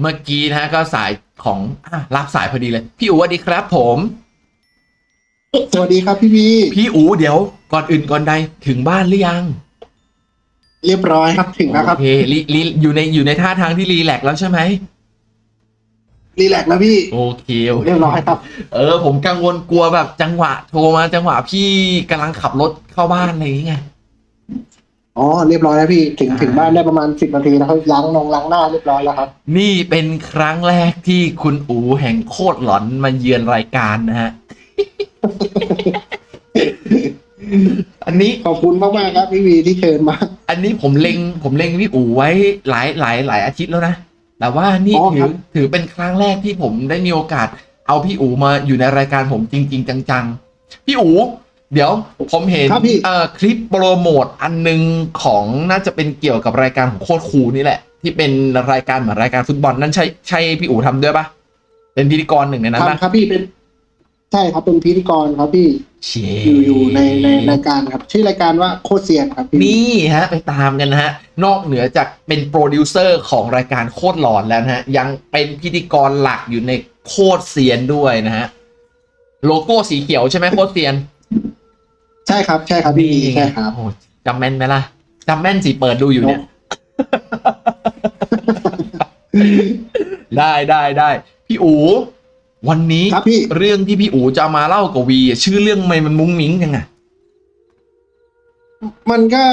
เมื่อกี้นะฮะก็สายของอะรับสายพอดีเลย พี่อู๋สวัสดีครับ ผม สวัสดีครับพี่วีพี่อู๋เดี๋ยว ก่อนอื่นก่อนใดถึงบ้านหรือยังเรียบร้อยครับถึงแล้วครับโอเครีรีอยู่ในอยู่ในท่าทางที่รีแลกซ์แล้วใช่ไหมรีแลกซ์แล้วพี่โอเคโอเคเรียบร้อยครับ เออ ผมกังวลกลัวแบบจังหวะ โทรมาจังหวะพี่กำลังขับรถเข้าบ้านอะไรอย่างเงี้ย อ๋อเรียบร้อยแล้วพี่ถึงอ่าถึงบ้านได้ประมาณสิบนาทีแล้วครับล้างนงล้างหน้าเรียบร้อยแล้วครับ นี่เป็นครั้งแรกที่คุณอูแห่งโคตรหลอนมาเยือนรายการนะฮะ อันนี้ขอบคุณมากมากๆครับพี่วีที่เชิญมา อันนี้ผมเล็งผมเล็งพี่อูไว้หลายหลายหลายอาทิตย์แล้วนะ แต่ว่านี่อ๋อถืครัอบถือเป็นครั้งแรกที่ผมได้มีโอกาส เอาพี่อูมาอยู่ในรายการผมจริง ๆ จังๆ พี่อู เดี๋ยวผมเห็นครับพี่ เอ่อคลิปโปรโมทอันหนึงของน่าจะเป็นเกี่ยวกับรายการของโคตรคูลนี่แหละ ที่เป็นรายการเหมือนรายการฟุตบอลนั่นใช่ใช่พี่อูทำด้วยปะเป็นพิธีกรหนึ่งในนั้นปะทำครับพี่เป็น ใช่ครับเป็นพิธีกรครับพี่เชอยู่อยู่ในในรายการครับ ชื่อรายการว่าโคตรเซียนครับพี่นี่ฮะ ไปตามกันนะฮะ นอกเหนือจากเป็นโปรดิวเซอร์ของรายการโคตรหลอนแล้วนะฮะ ยังเป็นพิธีกรหลักอยู่ในโคตรเซียนด้วยนะฮะ โลโก้สีเขียวใช่ไหมโคตรเซียน ใช่ครับใช่ครับพี่วีใช่ครับ โอ้โหจำแม่นไหมล่ะจำแม่นสิเปิดดูอยู่เนี่ย ได้ได้ได้พี่อู วันนี้ครับพี่ เรื่องที่พี่อูจะมาเล่ากับวีอะชื่อเรื่องไม่มันมุ้งมิ้งยังไงมันก็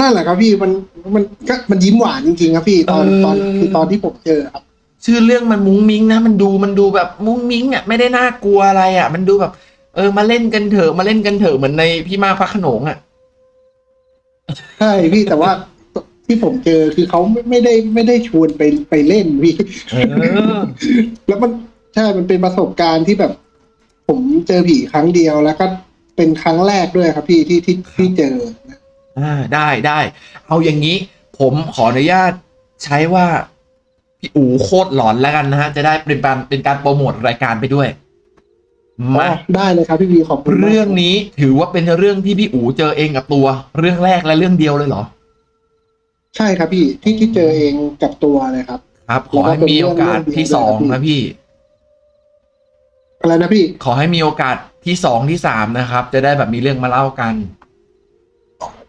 นั่นแหละครับพี่มันมันก็มันยิ้มหวานจริงๆครับพี่ตอนตอนคือตอนที่ผมเจอครับ ชื่อเรื่องมันมุ้งมิ้งนะมันดูมันดูแบบมุ้งมิ้งอะไม่ได้น่ากลัวอะไรอะ มันดูแบบเออมาเล่นกันเถอะมาเล่นกันเถอะเหมือนในพี่มากพระโขนงอะใช่พี่แต่ว่าที่ผมเจอคือเขาไม่ไม่ได้ไม่ได้ชวนไปไปเล่นพี่เออแล้วมันใช่มันเป็นประสบการณ์ที่แบบ ผมเจอผีครั้งเดียวแล้วก็เป็นครั้งแรกด้วยครับ พี่ที่ที่ที่เจออ่าได้ได้ เอาอย่างนี้ ผมขออนุญาตใช้ว่าพี่อูโคตรหลอนแล้วกันนะฮะ จะได้เป็นการเป็นการโปรโมทรายการไปด้วย มาอ๋อได้เลยครับพี่วีขอบคุณมากเรื่องนี้ถือว่าเป็นเรื่องที่พี่อูเจอเองกับตัว เรื่องแรกและเรื่องเดียวเลยเหรอ ใช่ครับพี่ที่ที่เจอเองกับตัวเลยครับ ครับขอให้มีโอกาสที่สองนะพี่อะไรนะพี่ ขอให้มีโอกาสที่สองที่สามนะครับ จะได้แบบมีเรื่องมาเล่ากัน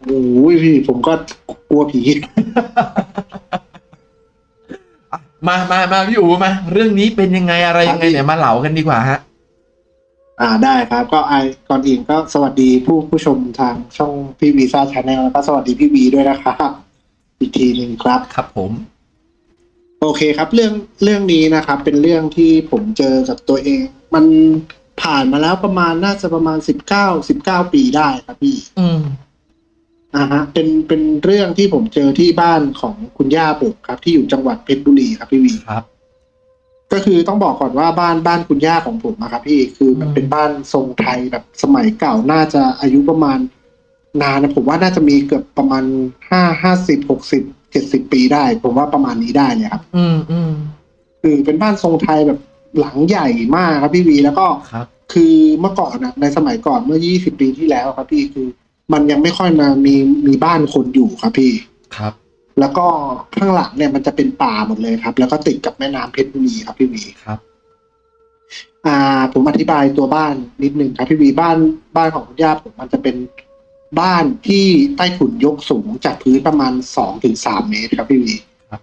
โอ้ยพี่ ผมก็กลัวผีมามามาพี่อูมา เรื่องนี้เป็นยังไงอะไรยังไงเนี่ยมาเล่ากันดีกว่าฮะ อ่าได้ครับก็ไอก่อนอื่นก็สวัสดีผู้ผู้ชมทางช่องพี่วีซ่า Channel แล้วก็สวัสดีพี่วีด้วยนะครับอีกทีหนึ่งครับครับผม โอเคครับ เรื่องเรื่องนี้นะครับ เป็นเรื่องที่ผมเจอกับตัวเอง มันผ่านมาแล้วประมาณน่าจะประมาณสิบเก้าสิบเก้าปีได้ครับพี่ อืมอ่าฮะเป็นเป็นเรื่องที่ผมเจอที่บ้านของคุณย่าผมครับ ที่อยู่จังหวัดเพชรบุรีครับพี่วีครับ ก็คือต้องบอกก่อนว่าบ้านบ้านคุณย่าของผมนะครับพี่คือมันอืมเป็นบ้านทรงไทยแบบสมัยเก่าน่าจะอายุประมาณ นานนะผมว่าน่าจะมีเกือบประมาณห้าห้าสิบหกสิบเจ็ดสิบปีได้ ผมว่าประมาณนี้ได้เลยครับอืมอืมคือเป็นบ้านทรงไทยแบบหลังใหญ่มากครับพี่วีแล้วก็ครับคือเมื่อก่อนนะในสมัยก่อนเมื่อยี่สิบปีที่แล้วครับพี่คือ มันยังไม่ค่อยมามีมีบ้านคนอยู่ครับพี่ครับ แล้วก็ข้างหลังเนี่ยมันจะเป็นป่าหมดเลยครับ แล้วก็ติดกับแม่น้ำเพชรบุรีครับพี่วีครับ อ่า ผมอธิบายตัวบ้านนิดนึงครับพี่วีบ้านบ้านของคุณย่าผมมันจะเป็นบ้านที่ใต้ถุนยกสูงจากพื้นประมาณสองถึงสามเมตรครับพี่วีครับ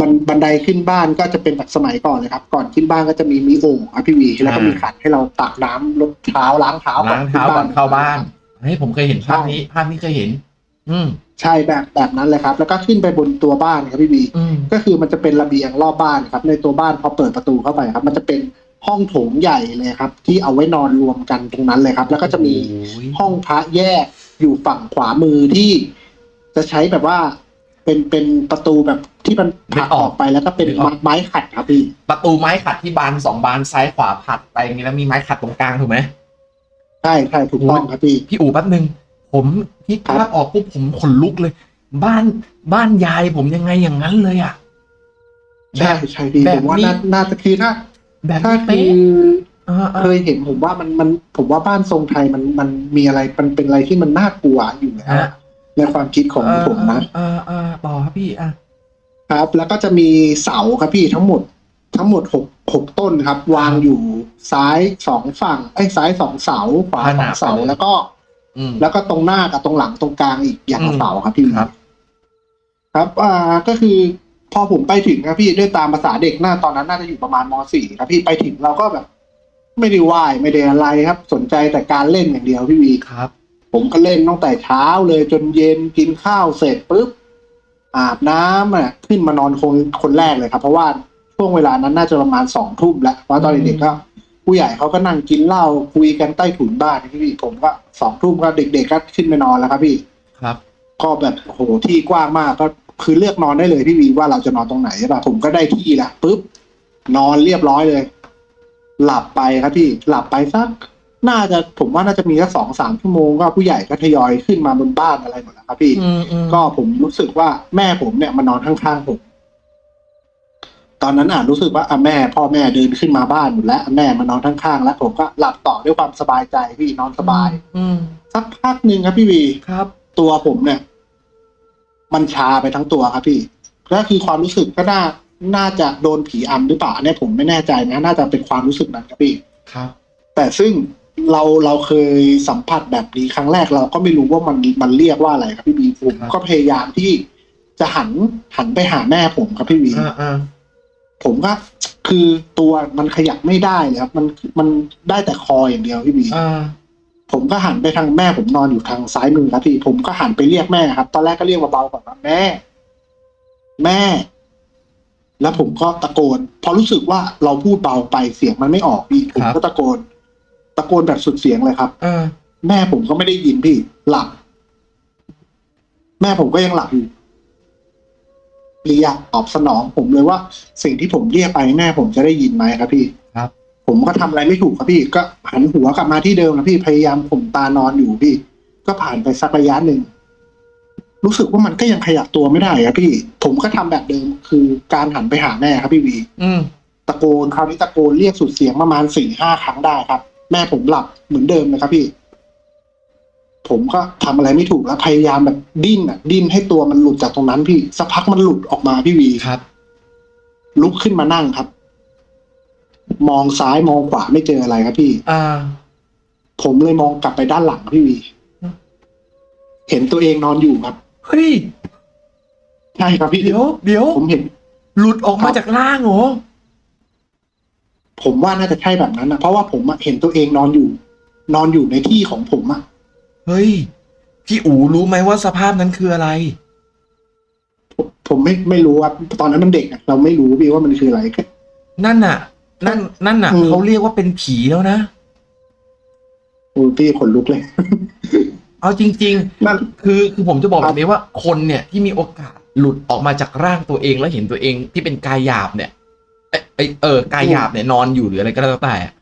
บันบันไดขึ้นบ้านก็จะเป็นแบบสมัยก่อนเลยครับ ก่อนขึ้นบ้านก็จะมีมีโอ่งครับพี่วีแล้วก็มีขันให้เราตักน้ำลดเท้าล้างเท้าล้างเท้าก่อนเข้าบ้านเฮ้ยผมเคยเห็นภาพนี้ภาพนี้เคยเห็น อืม ใช่แบบแบบนั้นเลยครับ แล้วก็ขึ้นไปบนตัวบ้านครับพี่วีอืมก็คือมันจะเป็นระเบียงรอบบ้านครับ ในตัวบ้านพอเปิดประตูเข้าไปครับ มันจะเป็นห้องโถงใหญ่เลยครับ ที่เอาไว้นอนรวมกันตรงนั้นเลยครับ แล้วก็จะมีโอ้ยห้องพระแยกอยู่ฝั่งขวามือที่จะใช้แบบว่าเป็นเป็นประตูแบบที่มันผลักออกไปแล้วก็เป็นไม้ไม้ขัดครับพี่ประตูไม้ขัดที่บานสองบานซ้ายขวาผัดไปอย่างนี้แล้วมีไม้ขัดตรงกลางถูกไหมใช่ใช่ถูกต้องครับพี่พี่อู๋แป๊บหนึ่ง ผมคิดภาพออกปุ๊บผมขนลุกเลย บ้านบ้านยายผมยังไงอย่างนั้นเลยอะใช่ใช่พี่แบผบมว่านี้น่าน่าจะคือถ้าแบบถ้านี้คืเป๊ะออ่าอ่าเคยเห็นผมว่ามันมันผมว่าบ้านทรงไทยมันมันมีอะไรมันเป็นอะไรที่มันน่ากลัวอยู่แล้วอะในความคิดของผมนะอ่าอ่าต่อครับพี่อะครับ แล้วก็จะมีเสาครับพี่ทั้งหมด ทั้งหมดหกหกต้นครับ วางอยู่ซ้ายสองฝั่งไอ้ยซ้ายสองเสาขวาสองเสาแล้วก็อืม แล้วก็ตรงหน้ากับตรงหลังตรงกลางอีกอย่างละอืมเสาครับพี่ครับ ครับอ่าก็คือพอผมไปถึงครับพี่ด้วยตามภาษาเด็กหน้าตอนนั้นน่าจะอยู่ประมาณมสี่ครับพี่ไปถึงเราก็แบบ ไม่ได้ไหว้ไม่ได้อะไรครับ สนใจแต่การเล่นอย่างเดียวพี่วีครับ ผมก็เล่นตั้งแต่เช้าเลยจนเย็นกินข้าวเสร็จปุ๊บอาบน้ำอะขึ้นมานอนคนคนแรกเลยครับ เพราะว่าช่วงเวลานั้นน่าจะประมาณสองทุ่มแล้วเพราะตอนเด็กๆก็ ผู้ใหญ่เขาก็นั่งกินเหล้าคุยกันใต้ถุนบ้านพี่ผมก็สองทุ่มก็เด็กๆก็ขึ้นไปนอนแล้วครับพี่ครับ ก็แบบโหที่กว้างมากก็คือเลือกนอนได้เลยพี่วีว่าเราจะนอนตรงไหนใช่ปะผมก็ได้ที่ละปุ๊บนอนเรียบร้อยเลย หลับไปครับพี่หลับไปสักน่าจะผมว่าน่าจะมีแค่สองสามชั่วโมงก็ผู้ใหญ่ก็ทยอยขึ้นมาบนบ้านอะไรหมดแล้วครับพี่อืมอืมก็ผมรู้สึกว่าแม่ผมเนี่ยมานอนข้างๆผม ตอนนั้นอะรู้สึกว่าอะแม่ พ่อแม่เดินขึ้นมาบ้านหมดแล้วอะแม่มานอนข้างๆแล้วผมก็หลับต่อด้วยความสบายใจพี่นอนสบาย อืมสักพักหนึ่งครับพี่วีครับ ตัวผมเนี่ย มันชาไปทั้งตัวครับพี่ก็คือความรู้สึกก็น่าน่าจะโดนผีอำหรือเปล่าอันเนี่ยผมไม่แน่ใจนะน่าจะเป็นความรู้สึกนั้นครับพี่ครับ แต่ซึ่งเราเราเคยสัมผัสแบบนี้ครั้งแรกเราก็ไม่รู้ว่ามันมันเรียกว่าอะไรครับพี่บีผมก็พยายามที่จะหันหันไปหาแม่ผมครับพี่บีอ่าอ่า ผมก็คือตัวมันขยับไม่ได้เลยครับ มันมันได้แต่คออย่างเดียวพี่บีอ่าผมก็หันไปทางแม่ผมนอนอยู่ทางซ้ายมือครับพี่ผมก็หันไปเรียกแม่ครับ ตอนแรกก็เรียกเบาๆก่อนว่าแม่ แม่ แล้วผมก็ตะโกน พอรู้สึกว่าเราพูดเบาไปเสียงมันไม่ออกพี่ผมก็ตะโกน ตะโกนแบบสุดเสียงเลยครับอ่าแม่ผมก็ไม่ได้ยินพี่ หลับ แม่ผมก็ยังหลับอยู่เรียกตอบสนองผมเลยว่า สิ่งที่ผมเรียกไปแม่ผมจะได้ยินไหมครับพี่ครับ ผมก็ทำอะไรไม่ถูกครับพี่ ก็หันหัวกลับมาที่เดิมนะพี่พยายามผมตานอนอยู่พี่ ก็ผ่านไปสักระยะหนึ่งรู้สึกว่ามันก็ยังขยับตัวไม่ได้ครับพี่ ผมก็ทำแบบเดิมคือการหันไปหาแม่ครับพี่วี อืมตะโกนคราวนี้ตะโกนเรียกสุดเสียงประมาณสี่ห้าครั้งได้ครับ แม่ผมหลับเหมือนเดิมเลยครับพี่ ผมก็ทำอะไรไม่ถูกแล้วพยายามแบบดิ้นอะ ดิ้นให้ตัวมันหลุดจากตรงนั้นพี่สักพักมันหลุดออกมาพี่วีครับ ลุกขึ้นมานั่งครับ มองซ้ายมองขวาไม่เจออะไรครับพี่ อ่า ผมเลยมองกลับไปด้านหลังพี่วีอืมเห็นตัวเองนอนอยู่ครับเฮ้ยใช่ครับพี่เดี๋ยวเดี๋ยวผมเห็น หลุดออกมาจากล่างเหรอผมว่าน่าจะใช่แบบนั้นนะเพราะว่าผมอะเห็นตัวเองนอนอยู่ นอนอยู่ในที่ของผมอะ เฮ้ย พี่อูรู้ไหมว่าสภาพนั้นคืออะไรผมผมไม่ไม่รู้ครับตอนนั้นมันเด็กอะเราไม่รู้พี่ว่ามันคืออะไรก็นั่นน่ะ นั่น นั่นน่ะอืม เขาเรียกว่าเป็นผีแล้วนะ โอ้ยพี่ขนลุกเลย เอาจริง นั่น ๆ คือคือผมจะบอกคแบรับบ นี้ว่าคนเนี่ยที่มีโอกาสหลุดออกมาจากร่างตัวเองแล้วเห็นตัวเองที่เป็นกายหยาบเนี่ยเอยเอยเออกายหยาบเนี่ยนอนอยู่หรืออะไรก็แล้วแต่อะ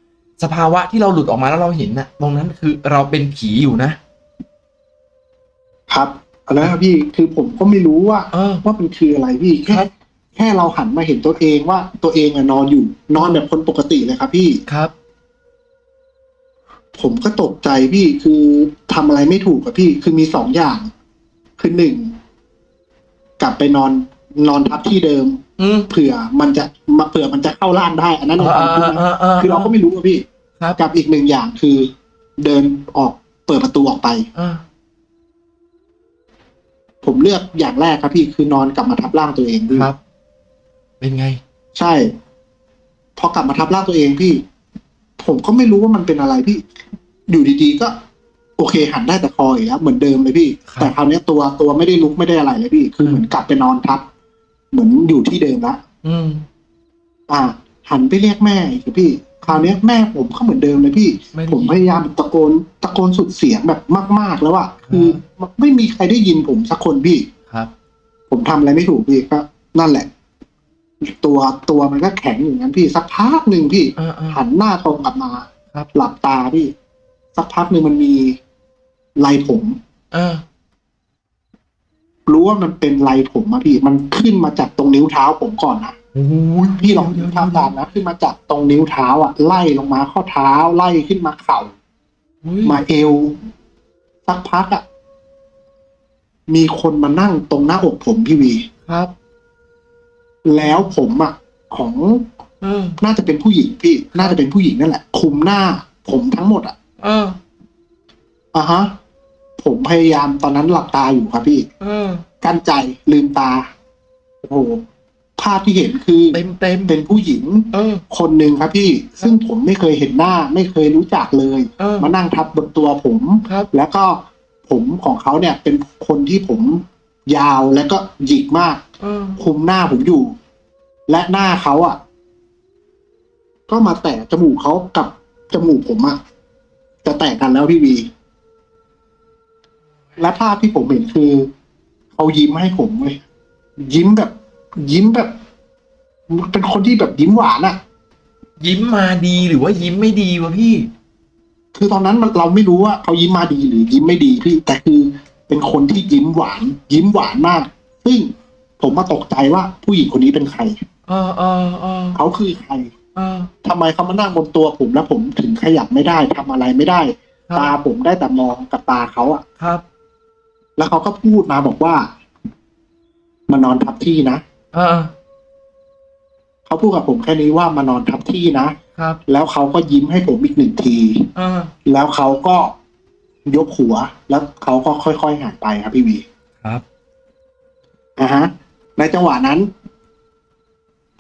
สภาวะที่เราหลุดออกมาแล้วเราเห็นน่ะ ตรงนั้นคือเราเป็นผีอยู่นะ ครับอันนั้นครับพี่คือผมก็ไม่รู้ว่าเออ ว่ามันคืออะไรพี่แค่ครับ แค่เราหันมาเห็นตัวเองว่าตัวเองอะนอนอยู่ นอนแบบคนปกติเลยครับ พี่ ครับ ผมก็ตกใจพี่คือทำอะไรไม่ถูกอะพี่ คือมีสองอย่าง คือหนึ่งกลับไปนอนนอนทับที่เดิม อืมเผื่อมันจะมาเผื่อมันจะเข้าร่างได้ อันนั้นในความคิดนะคือเราก็ไม่รู้อะพี่ครับกับอีกหนึ่งอย่างคือ เดินออกเปิดประตูออกไป อ่า ผมเลือกอย่างแรกครับพี่คือนอนกลับมาทับร่างตัวเองพี่ครับ เป็นไง ใช่ พอกลับมาทับร่างตัวเองพี่ ผมก็ไม่รู้ว่ามันเป็นอะไรพี่ อยู่ดีๆก็ โอเค หันได้แต่คออีกแล้วเหมือนเดิมเลยพี่ ครับแต่คราวเนี้ยตัวตัวไม่ได้ลุกไม่ได้อะไรเลยพี่ คือเหมือนกลับไปนอนทับ เหมือนอยู่ที่เดิมละ อืม อ่า หันไปเรียกแม่อีกครับพี่ คราวเนี้ยแม่ผมก็เหมือนเดิมเลยพี่ ไม่ได้ผมพยายามตะโกนตะโกนสุดเสียงแบบมาก ๆ แล้วอะคือไม่มีใครได้ยินผมสักคนพี่ ครับ ผมทำอะไรไม่ถูกพี่ก็นั่นแหละ ตัวตัวมันก็แข็งอย่างนั้นพี่ สักพักหนึ่งพี่อ่าอ่าหันหน้าตรงกลับมาครับ หลับตาพี่ สักพักหนึ่งมันมีลายผมอ่ารู้ว่ามันเป็นลายผมอะพี่ มันขึ้นมาจากตรงนิ้วเท้าผมก่อนนะ โอ้ยพี่ลองเดี๋ยวทำตามนะขึ้นมาจากตรงนิ้วเท้าอะ ไล่ลงมาข้อเท้า ไล่ขึ้นมาเข่าอุ๊ยมาเอว สักพักอะ มีคนมานั่งตรงหน้าอกผมพี่วีครับ แล้วผมอะ ของเออน่าจะเป็นผู้หญิงพี่ น่าจะเป็นผู้หญิงนั่นแหละ คุมหน้า ผมทั้งหมดอะเอออะฮะ ผมพยายามตอนนั้นหลับตาอยู่ครับพี่เออกั้นใจลืมตาโอ้โห ภาพที่เห็นคือเต็มเต็มเป็นผู้หญิงเออ คนหนึ่งครับพี่ซึ่งผมไม่เคยเห็นหน้า ไม่เคยรู้จักเลย เออมานั่งทับบนตัวผม ครับ แล้วก็ผมของเขาเนี่ยเป็นคนที่ผมยาวแล้วก็หยิกมาก เออคุมหน้าผมอยู่ และหน้าเขาอะ ก็มาแตะจมูกเขากับจมูกผมอะจะแตะกันแล้วพี่วี และภาพที่ผมเห็นคือเขายิ้มให้ผมเลยยิ้มแบบ ยิ้มแบบ เป็นคนที่แบบยิ้มหวานอะยิ้มมาดีหรือว่ายิ้มไม่ดีวะพี่ คือตอนนั้นมันเราไม่รู้ว่าเขายิ้มมาดีหรือยิ้มไม่ดีพี่แต่คือเป็นคนที่ยิ้มหวาน ยิ้มหวานมาก ซึ่งผมมาตกใจว่าผู้หญิงคนนี้เป็นใครเออเออเออเขาคือใครเออทำไมเขามานั่งบนตัวผมแล้วผมถึงขยับไม่ได้ทำอะไรไม่ได้ครัตาบผมได้แต่มองกับตาเขาอะครับ แล้วเขาก็พูดมาบอกว่ามานอนทับที่นะ เออ เขาพูดกับผมแค่นี้ว่ามานอนทับที่นะครับ แล้วเขาก็ยิ้มให้ผมอีกหนึ่งที เออ แล้วเขาก็ยกหัว แล้วเขาก็ค่อยๆหายไปครับพี่วีครับอะฮะ ในจังหวะนั้น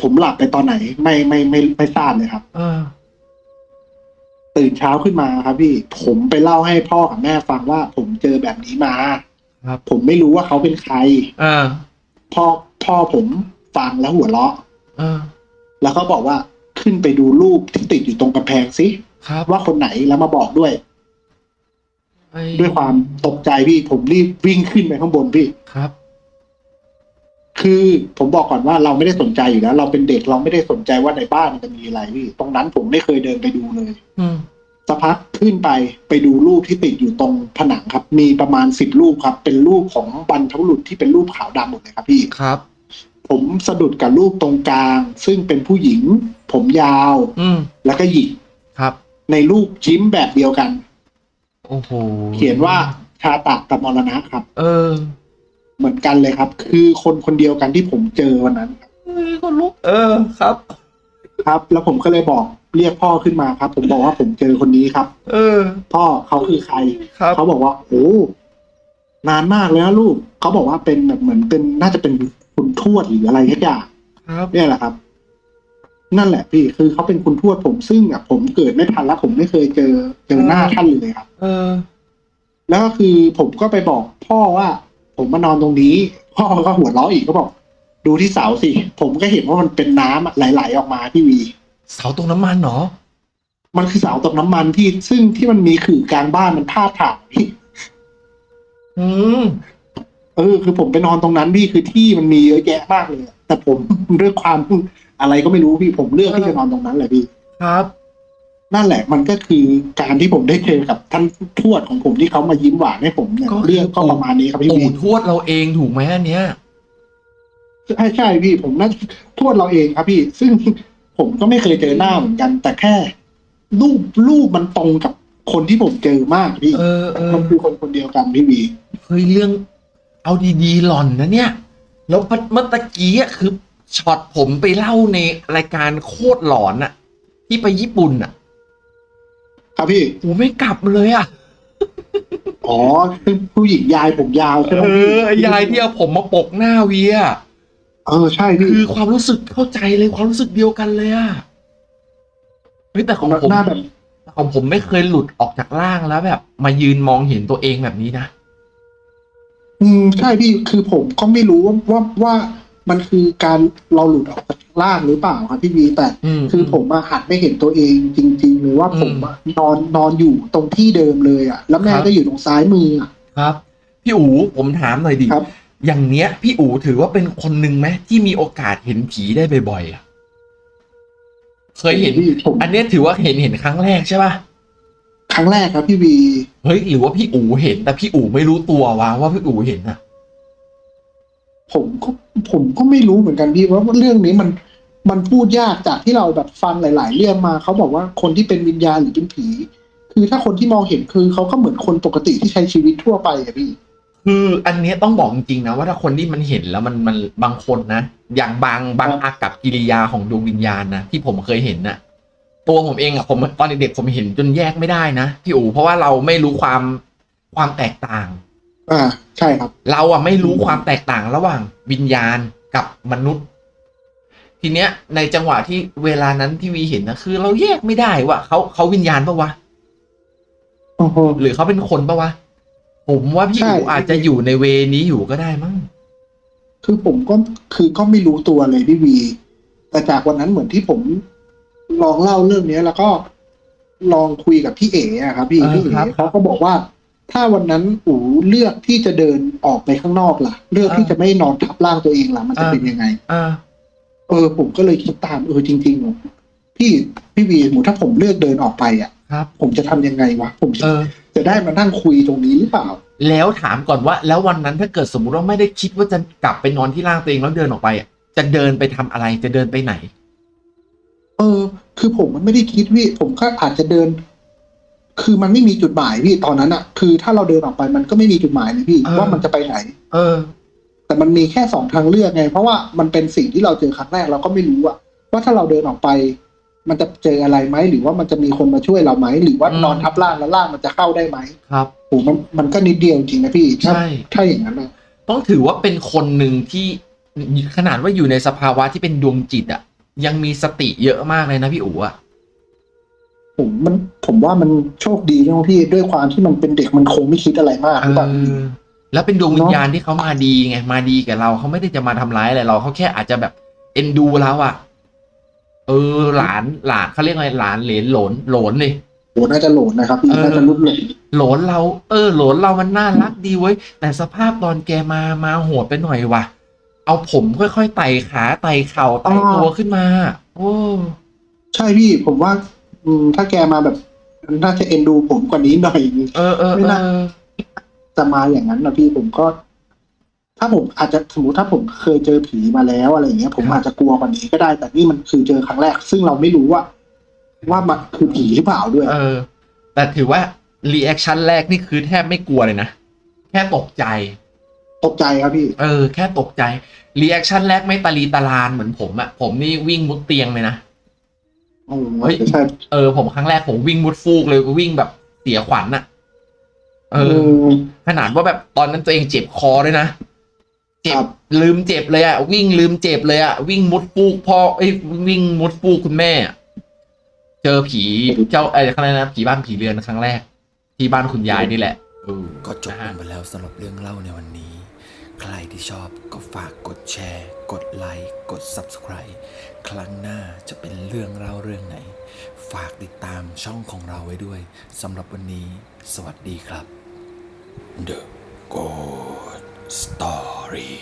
ผมหลับไปตอนไหน ไม่ไม่ไม่ไม่ทราบเลยครับ เออ ตื่นเช้าขึ้นมาครับพี่ ผมไปเล่าให้พ่อกับแม่ฟังว่า ผมเจอแบบนี้มา ครับ ผมไม่รู้ว่าเขาเป็นใคร เออ พ่อ พ่อผมฟังแล้วหัวเราะเออแล้วก็บอกว่าขึ้นไปดูรูปที่ติดอยู่ตรงกำแพงสิครับว่าคนไหนแล้วมาบอกด้วยไอ้ด้วยความตกใจพี่ผมรีบวิ่งขึ้นไปข้างบนพี่ครับ คือผมบอกก่อนว่าเราไม่ได้สนใจอยู่แล้ว เราเป็นเด็กเราไม่ได้สนใจว่าในบ้านมันจะมีอะไรพี่ ตรงนั้นผมไม่เคยเดินไปดูเลย อืม สักพักขึ้นไปไปดูรูปที่ติดอยู่ตรงผนังครับ มีประมาณสิบรูปครับ เป็นรูปของบรรพบุรุษที่เป็นรูปขาวดำหมดเลยครับพี่ครับ ผมสะดุดกับรูปตรงกลาง ซึ่งเป็นผู้หญิง ผมยาว อืมแล้วก็หยิกครับ ในรูปยิ้มแบบเดียวกัน โอ้โหเขียนว่าชาตะกับมรณะครับ เออเหมือนกันเลยครับ คือคนคนเดียวกันที่ผมเจอวันนั้นเฮ้ยคนลุกเออครับ ครับ แล้วผมก็เลยบอก เรียกพ่อขึ้นมาครับ ผมบอกว่าผมเจอคนนี้ครับ เออ พ่อเขาคือใครครับ เขาบอกว่าโอ้นานมากเลยนะลูกเขาบอกว่าเป็นแบบเหมือนเป็นน่าจะเป็นคุณทวดหรืออะไรสักอย่างครับเนี่ยแหละครับ นั่นแหละพี่คือเขาเป็นคุณทวดผมซึ่งอะผมเกิดไม่ทันแล้วผมไม่เคยเจอเจอหน้าท่านเลยครับ เออ แล้วก็คือผมก็ไปบอก พ่อว่าผมมานอนตรงนี้ พ่อก็หัวเราะอีกก็บอก ดูที่เสาสิ ผมก็เห็นว่ามันเป็นน้ำอะไหลๆออกมาพี่วี เสาตรงน้ำมันเหรอ มันคือเสาตกน้ำมันที่ซึ่งที่มันมีขื่อกลางบ้านมันพาดผ่านพี่อืมเออคือผมไปนอนตรงนั้นพี่คือที่มันมีเยอะแยะมากเลยอะแต่ผมเรื่องความอะไรก็ไม่รู้พี่ผมเลือกที่จะนอนตรงนั้นแหละพี่ครับ นั่นแหละ มันก็คือการที่ผมได้เจอกับท่านทวดของผมที่เขามายิ้มหวานให้ผมเนี่ยก็คือเรื่องก็ประมาณนี้ครับพี่ปู่วีทวดเราเองถูกไหมอันเนี้ยใช่ใช่พี่ผมน่าจะทวดเราเองครับพี่ ซึ่ง ผมก็ไม่เคยเจอหน้าเหมือนกัน แต่แค่ รูปรูปมันตรงกับคนที่ผมเจอมากพี่เออเออมันคือคนคนเดียวกันพี่วีเฮ้ยเรื่อง เอาดีๆหล่อนนะเนี่ย แล้วเมื่อตะกี้อะคือช็อตผมไปเล่าในรายการโคตรหลอนอะที่ไปญี่ปุ่นอะครับพี่โอ้ไม่กลับเลยอะอ๋อคือผู้หญิงยายผมยาวใช่ไหมเอพี่อไอ้ยายที่เอาผมมาปกหน้าเวีย เออใช่พี่คือความรู้สึกเข้าใจเลยความรู้สึกเดียวกันเลยอะเฮ้ยแต่ของผมหน้าแบบของผมไม่เคยหลุดออกจากร่างแล้วแบบ มายืนมองเห็นตัวเองแบบนี้นะอืมใช่พี่คือผมก็ไม่รู้ว่าว่าว่ามันคือการเราหลุดออกจากร่างหรือเปล่าครับพี่วีแต่อืมคือผมมาหัดไม่เห็นตัวเองจริงๆเลยว่าอืมผมอะนอนนอนอยู่ตรงที่เดิมเลยอะ แล้วแม่ครับก็อยู่ตรงซ้ายมืออะครับ พี่อู๋ผมถามหน่อยดิครับ อย่างเนี้ย พี่อู๋ถือว่าเป็นคนหนึ่งไหมที่มีโอกาสเห็นผีได้บ่อยๆอะเคยเห็น พี่ผมอันเนี้ยถือว่าเห็นเห็นครั้งแรกใช่ป่ะครั้งแรกครับพี่วีเฮ้ยหรือว่าพี่อู๋เห็นแต่พี่อู๋ไม่รู้ตัววะว่าพี่อู๋เห็นอะผมก็ผมก็ไม่รู้เหมือนกันพี่ว่าเรื่องนี้มันมันพูดยากจากที่เราแบบฟังหลาย ๆ เรื่องมาเขาบอกว่าคนที่เป็นวิญญาณหรือเป็นผี คือถ้าคนที่มองเห็นคือเขาก็เหมือนคนปกติที่ใช้ชีวิตทั่วไปอะพี่ คืออันเนี้ยต้องบอกจริงๆนะว่าถ้าคนที่มันเห็นแล้วมันมันบางคนนะ อย่างบางบางอากับกิริยาของดวงวิญญาณนะที่ผมเคยเห็นนะตัวผมเองอะผมตอนเด็กๆผมเห็นจนแยกไม่ได้นะพี่อู๋เพราะว่าเราไม่รู้ความความแตกต่าง อ่าใช่ครับ เราอะไม่รู้ความแตกต่างระหว่างวิญญาณกับมนุษย์ ทีเนี้ย ในจังหวะที่เวลานั้นที่วีเห็นนะคือ เราแยกไม่ได้ว่าเขาเขาวิญญาณปะวะโอ้โหหรือเขาเป็นคนปะวะ ผมว่าพี่ใช่อูอาจจะอยู่ในเวนี้อยู่ก็ได้มั้งคือผมก็คือก็ไม่รู้ตัวเลยพี่วี แต่จากวันนั้นเหมือนที่ผมลองเล่าเรื่องเนี้ย แล้วก็ลองคุยกับพี่เอ๋อะครับพี่เออพี่เอ๋ครับเขาก็บอกว่า ถ้าวันนั้นอูเลือกที่จะเดินออกไปข้างนอกล่ะ เลือกเออที่จะไม่นอนทับร่างตัวเองล่ะ มันจะเออเป็นยังไงอ่าเออ ผมก็เลยคิดตามเออจริงๆพี่พี่วีหมูถ้าผมเลือกเดินออกไปอะครับผมจะทำยังไงวะผมจะเออ จะได้มานั่งคุยตรงนี้หรือเปล่า แล้วถามก่อนว่า แล้ววันนั้นถ้าเกิดสมมุติว่าไม่ได้คิดว่าจะกลับไปนอนที่ร่างตัวเองแล้วเดินออกไปอะจะเดินไปทำอะไรจะเดินไปไหน เออ คือผมมันไม่ได้คิดพี่ผมก็อาจจะเดิน คือมันไม่มีจุดหมายพี่ตอนนั้นอะคือถ้าเราเดินออกไปมันก็ไม่มีจุดหมายเลยพี่เออว่ามันจะไปไหน เออ แต่มันมีแค่สองทางเลือกไง เพราะว่ามันเป็นสิ่งที่เราเจอครั้งแรกเราก็ไม่รู้อะว่าถ้าเราเดินออกไป มันจะเจออะไรไหมหรือว่ามันจะมีคนมาช่วยเราไหมหรือว่าอืมนอนทับร่างแล้วร่างมันจะเข้าได้ไหมครับโอ้มันมันก็นิดเดียวจริงนะพี่ถ้าใช่ถ้าอย่างนั้นนะต้องถือว่าเป็นคนหนึ่งที่ขนาดว่าอยู่ในสภาวะที่เป็นดวงจิตอะยังมีสติเยอะมากเลยนะพี่อู๋อะผมมันผมว่ามันโชคดีตรงที่ด้วยความที่มันเป็นเด็กมันคงไม่คิดอะไรมากเอหรือเปล่าพี่อแล้วเป็นดวงวิญญาณที่เขามาดีไงมาดีกับเราเขาไม่ได้จะมาทำร้ายอะไรเราเขาแค่อาจจะแบบเอ็นดูเราอะ เออหลานหลานเขาเรียกอะไรหลานเหลนหลนหลนเลยโหน่าจะโหลดนะครับพี่เออน่าจะรุดหลงหลนเรา เออหลนเรามันน่ารักดีเว้ยแต่สภาพตอนแกมามาโหดไปหน่อยว่ะ เอาผมค่อยๆไต่ขาไต่เข่าไต่ตัวขึ้นมา โอ้ใช่พี่ผมว่าอืมถ้าแกมาแบบน่าจะเอ็นดูผมกว่านี้หน่อยนึงเออเออไม่เอน่าอจะมาอย่างนั้นนะพี่ผมก็ ถ้าผมอาจจะสมมติถ้าผมเคยเจอผีมาแล้วอะไรอย่างเงี้ย ผมครับอาจจะกลัวกว่านี้ก็ได้ แต่นี่มันคือเจอครั้งแรก ซึ่งเราไม่รู้ว่า ว่ามันคือผีหรือเปล่าด้วย เออ แต่ถือว่า reaction แรกนี่คือแทบไม่กลัวเลยนะแค่ตกใจ ตกใจครับพี่ เออ แค่ตกใจ reaction แรกไม่ตาลีตาลานเหมือนผมอะผมนี่วิ่งมุดเตียงเลยนะโอ้เฮ้ยใช่เออ ผมครั้งแรกผมวิ่งมุดฟูกเลยวิ่งแบบเสียขวัญอะเอเอออขนาดว่าแบบตอนนั้นตัวเองเจ็บคอด้วยนะ เจ็บครับลืมเจ็บเลยอะวิ่งลืมเจ็บเลยอะวิ่งมุดฟูกพ่อเอ้ยวิ่งมุดฟูกคุณแม่อะเจอผีเจ้าไอ้อะไรนะผีบ้านผีเรือนครั้งแรก ที่บ้านคุณยายนี่แหละเออก็จบนะลฮะงไปแล้วสำหรับเรื่องเล่าในวันนี้ ใครที่ชอบก็ฝากกดแชร์ กดไลค์กด Subscribe ครั้งหน้าจะเป็นเรื่องเล่าเรื่องไหน ฝากติดตามช่องของเราไว้ด้วยสำหรับวันนี้ สวัสดีครับ The Good Story